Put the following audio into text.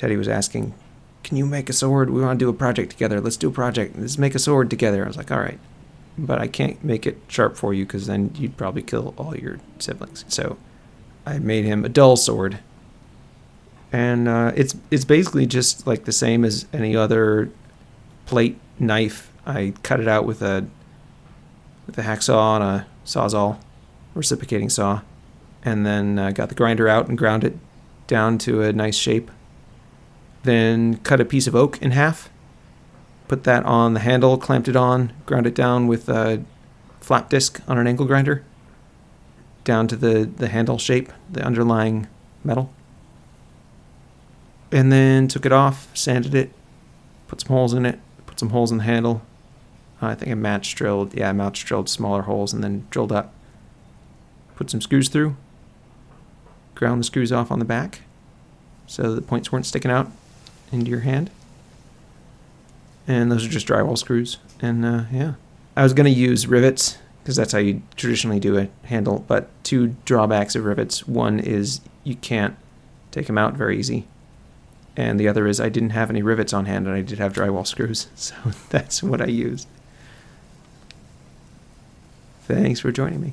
Teddy was asking, "Can you make a sword? We want to do a project together. Let's do a project. Let's make a sword together." I was like, "All right." But I can't make it sharp for you because then you'd probably kill all your siblings. So I made him a dull sword and uh, it's it's basically just like the same as any other plate knife. I cut it out with a with a hacksaw and a sawzall, reciprocating saw, and then uh, got the grinder out and ground it down to a nice shape. Then cut a piece of oak in half, put that on the handle, clamped it on, ground it down with a flap disc on an angle grinder down to the, the handle shape, the underlying metal and then took it off, sanded it, put some holes in it, put some holes in the handle. I think I match drilled, yeah, match drilled smaller holes and then drilled up. Put some screws through, ground the screws off on the back so the points weren't sticking out into your hand. And those are just drywall screws. And uh, yeah, I was going to use rivets because that's how you traditionally do a handle, but two drawbacks of rivets. One is you can't take them out very easy and the other is I didn't have any rivets on hand and I did have drywall screws, so that's what I used. Thanks for joining me.